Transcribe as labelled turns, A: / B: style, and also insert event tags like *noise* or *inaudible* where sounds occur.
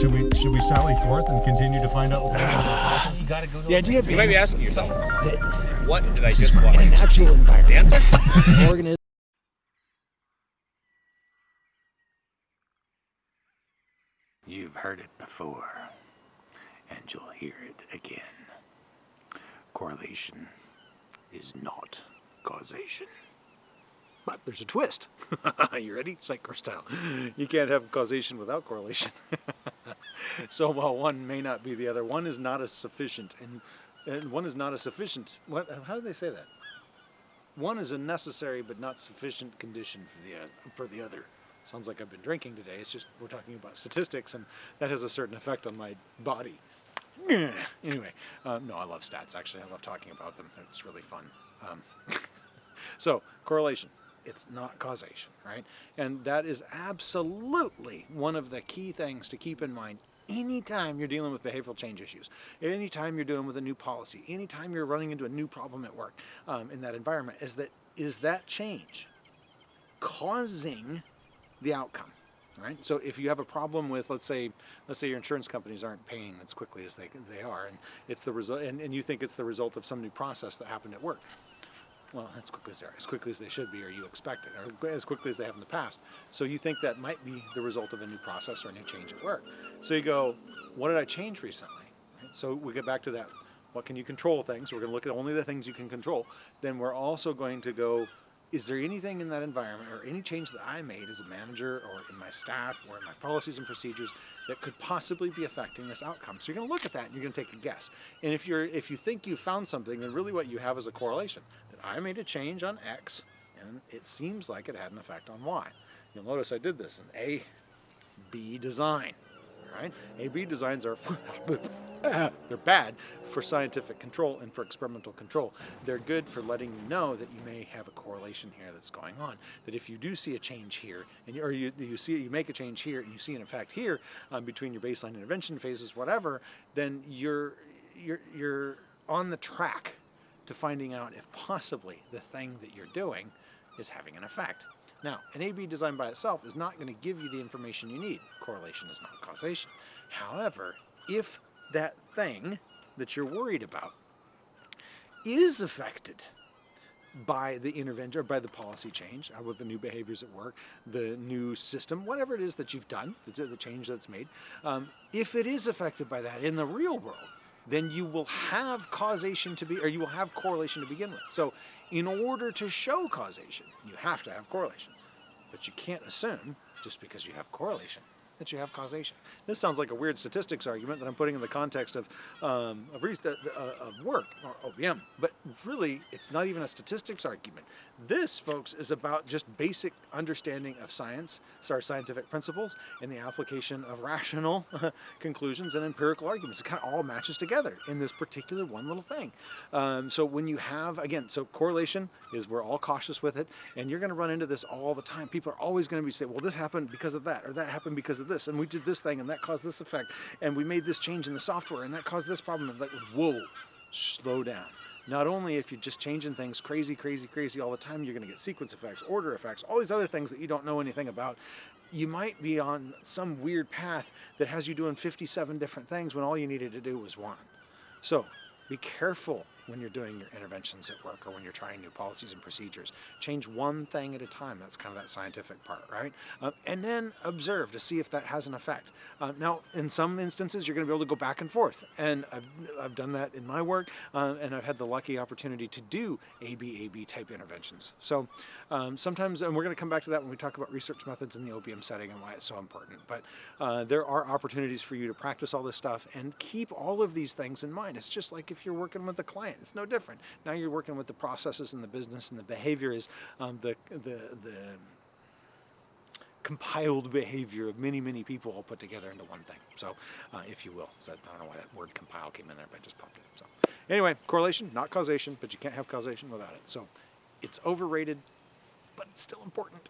A: should we should we sally forth and continue to find out? *sighs*
B: You gotta go
C: The idea
D: You
C: being
D: might be asking yourself,
C: that
D: what did I just
C: in
D: watch?
C: a natural
D: The
C: environment,
D: answer?
C: organism *laughs*
E: You've heard it before, and you'll hear it again. Correlation is not causation.
F: But there's a twist. *laughs* you ready? Psycho style. You can't have causation without correlation. *laughs* *laughs* so while one may not be the other, one is not as sufficient, and and one is not a sufficient. What? How do they say that? One is a necessary but not sufficient condition for the for the other. Sounds like I've been drinking today. It's just we're talking about statistics, and that has a certain effect on my body. *clears throat* Anyway, um, no, I love stats. Actually, I love talking about them. It's really fun. Um, *laughs* so correlation. It's not causation, right? And that is absolutely one of the key things to keep in mind anytime you're dealing with behavioral change issues, anytime you're dealing with a new policy, anytime you're running into a new problem at work um, in that environment, is that is that change causing the outcome? Right. So if you have a problem with, let's say, let's say your insurance companies aren't paying as quickly as they they are, and it's the result, and, and you think it's the result of some new process that happened at work well, as quickly as as quickly as they should be, or you expect it, or as quickly as they have in the past. So you think that might be the result of a new process or a new change at work. So you go, what did I change recently? Right? So we get back to that. What can you control things? We're going to look at only the things you can control. Then we're also going to go, is there anything in that environment or any change that I made as a manager or in my staff or in my policies and procedures that could possibly be affecting this outcome? So you're going to look at that and you're going to take a guess. And if you're if you think you found something, then really what you have is a correlation. I made a change on X and it seems like it had an effect on Y. You'll notice I did this in A, B design. Right? A B designs are *laughs* they're bad for scientific control and for experimental control. They're good for letting you know that you may have a correlation here that's going on. That if you do see a change here, and you, or you, you see you make a change here, and you see an effect here um, between your baseline intervention phases, whatever, then you're you're you're on the track to finding out if possibly the thing that you're doing is having an effect. Now, an A-B design by itself is not going to give you the information you need. Correlation is not causation. However, if that thing that you're worried about is affected by the intervention or by the policy change, uh, with the new behaviors at work, the new system, whatever it is that you've done, the, the change that's made, um, if it is affected by that in the real world, then you will have causation to be, or you will have correlation to begin with. So in order to show causation, you have to have correlation. But you can't assume, just because you have correlation, that you have causation. This sounds like a weird statistics argument that I'm putting in the context of, um, of, uh, of work, or OBM, but really it's not even a statistics argument. This, folks, is about just basic understanding of science, sorry, scientific principles, and the application of rational *laughs* conclusions and empirical arguments. It kind of all matches together in this particular one little thing. Um, so when you have, again, so correlation is we're all cautious with it, and you're going to run into this all the time. People are always going to be saying, well, this happened because of that, or that happened because of this, and we did this thing, and that caused this effect, and we made this change in the software, and that caused this problem. And like, whoa, slow down. Not only if you're just changing things crazy, crazy, crazy all the time, you're going to get sequence effects, order effects, all these other things that you don't know anything about. You might be on some weird path that has you doing 57 different things when all you needed to do was one. So be careful when you're doing your interventions at work or when you're trying new policies and procedures. Change one thing at a time. That's kind of that scientific part, right? Um, and then observe to see if that has an effect. Uh, now, in some instances, you're going to be able to go back and forth. And I've, I've done that in my work, uh, and I've had the lucky opportunity to do AB-AB type interventions. So um, sometimes, and we're going to come back to that when we talk about research methods in the OBM setting and why it's so important. But uh, there are opportunities for you to practice all this stuff and keep all of these things in mind. It's just like if you're working with a client. It's no different. Now you're working with the processes and the business and the behavior is um, the, the, the compiled behavior of many, many people all put together into one thing. So, uh, if you will. So I don't know why that word compile came in there, but I just popped it. So, anyway, correlation, not causation, but you can't have causation without it. So, it's overrated, but it's still important.